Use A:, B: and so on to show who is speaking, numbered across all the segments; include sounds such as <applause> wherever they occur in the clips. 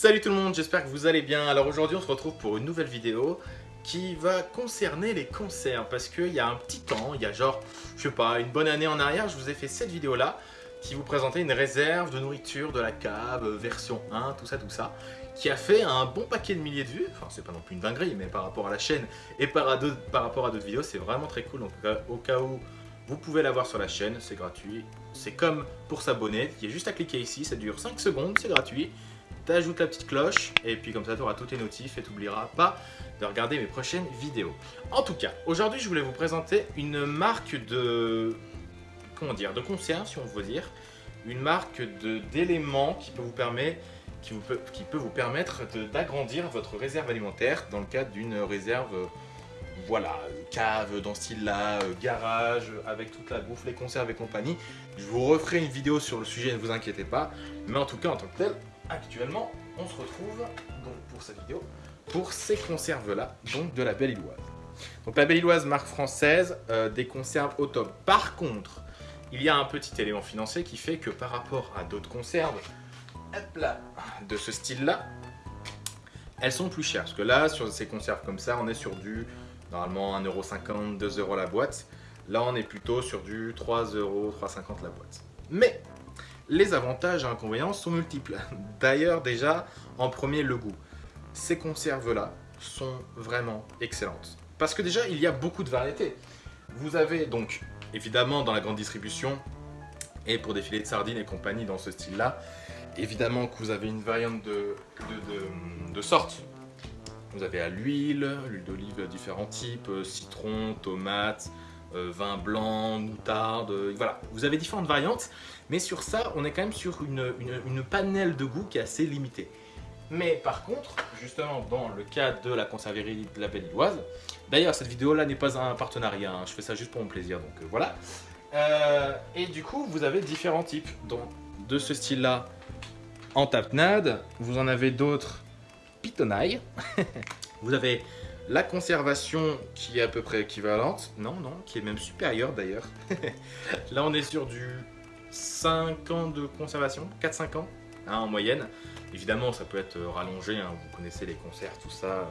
A: Salut tout le monde, j'espère que vous allez bien. Alors aujourd'hui on se retrouve pour une nouvelle vidéo qui va concerner les conserves parce qu'il y a un petit temps, il y a genre, je sais pas, une bonne année en arrière, je vous ai fait cette vidéo là qui vous présentait une réserve de nourriture de la cave, euh, version 1, tout ça, tout ça, qui a fait un bon paquet de milliers de vues. Enfin, c'est pas non plus une dinguerie, mais par rapport à la chaîne et par, par rapport à d'autres vidéos, c'est vraiment très cool. Donc, au cas où vous pouvez la voir sur la chaîne, c'est gratuit. C'est comme pour s'abonner, il y a juste à cliquer ici, ça dure 5 secondes, c'est gratuit. T'ajoutes la petite cloche, et puis comme ça tu auras tous tes notifs et tu n'oublieras pas de regarder mes prochaines vidéos. En tout cas, aujourd'hui je voulais vous présenter une marque de... comment dire De conserve, si on veut dire. Une marque d'éléments qui peut vous permettre qui, peut vous permettre d'agrandir votre réserve alimentaire dans le cadre d'une réserve voilà, cave dans ce style-là, euh, garage, avec toute la bouffe, les conserves et compagnie. Je vous referai une vidéo sur le sujet, ne vous inquiétez pas. Mais en tout cas, en tant que tel, actuellement, on se retrouve pour cette vidéo pour ces conserves-là, donc de la Belle Illoise. Donc la Belle marque française, euh, des conserves au top. Par contre, il y a un petit élément financier qui fait que par rapport à d'autres conserves, de ce style-là, elles sont plus chères. Parce que là, sur ces conserves comme ça, on est sur du Normalement 1,50€, 2€ la boîte. Là, on est plutôt sur du 3€, 3,50€ la boîte. Mais les avantages et inconvénients sont multiples. <laughs> D'ailleurs, déjà, en premier, le goût. Ces conserves-là sont vraiment excellentes. Parce que déjà, il y a beaucoup de variétés. Vous avez donc, évidemment, dans la grande distribution, et pour des filets de sardines et compagnie dans ce style-là, évidemment que vous avez une variante de, sortes vous avez à l'huile, l'huile d'olive différents types, euh, citron, tomate, euh, vin blanc, moutarde, euh, voilà. Vous avez différentes variantes, mais sur ça, on est quand même sur une, une, panel de goût qui est assez limitée. Mais par contre, justement, dans le cas de la conserverie de la Belle Iloise, d'ailleurs, cette vidéo-là n'est pas un partenariat, hein, je fais ça juste pour mon plaisir, donc voilà. et du coup, vous avez différents types donc, de ce style-là en tapenade. Vous en avez d'autres pitonnaille. <laughs> Vous avez la conservation qui est à peu près équivalente. Non, non, qui est même supérieure d'ailleurs. <laughs> Là, on est sur du 5 ans de conservation, 4-5 ans hein, en moyenne. Évidemment, ça peut être rallongé, hein, vous connaissez les conserves, tout ça.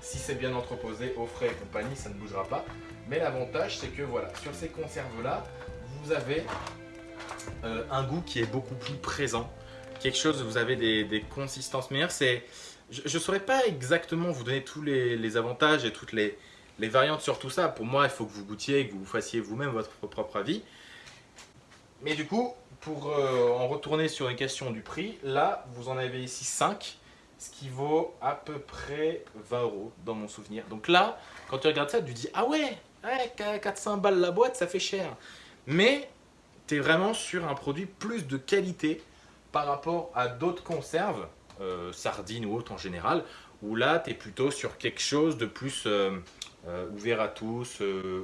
A: Si c'est bien entreposé, au frais et compagnie, ça ne bougera pas. Mais l'avantage, c'est que voilà, sur ces conserves-là, vous avez euh, un goût qui est beaucoup plus présent. Quelque chose, vous avez des, des consistances meilleures. C'est je ne saurais pas exactement vous donner tous les, avantages et toutes les, variantes sur tout ça. Pour moi, il faut que vous goûtiez que vous fassiez vous-même votre propre avis. Mais du coup, pour euh, en retourner sur une question du prix, là, vous en avez ici 5, ce qui vaut à peu près 20 euros dans mon souvenir. Donc là, quand tu regardes ça, tu dis « Ah ouais, ouais 400 balles la boîte, ça fait cher ». Mais tu es vraiment sur un produit plus de qualité par rapport à d'autres conserves euh, sardines ou autres en général, où là, tu es plutôt sur quelque chose de plus euh, euh, ouvert à tous,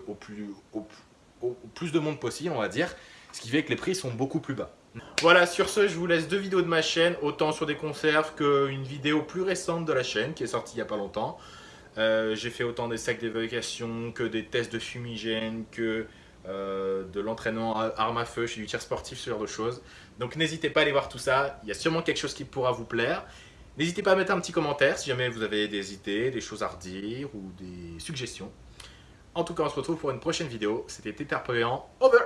A: au, plus, au, plus de monde possible, on va dire, ce qui fait que les prix sont beaucoup plus bas. Voilà, sur ce, je vous laisse deux vidéos de ma chaîne, autant sur des conserves qu'une vidéo plus récente de la chaîne, qui est sortie il n'y a pas longtemps. J'ai fait autant des sacs d'évacuation que des tests de fumigène, que euh, de l'entraînement arme à feu, chez du tir sportif, ce genre de choses. Donc n'hésitez pas à aller voir tout ça, il y a sûrement quelque chose qui pourra vous plaire. N'hésitez pas à mettre un petit commentaire si jamais vous avez des idées, des choses à redire ou des suggestions. En tout cas, on se retrouve pour une prochaine vidéo. C'était Tétard over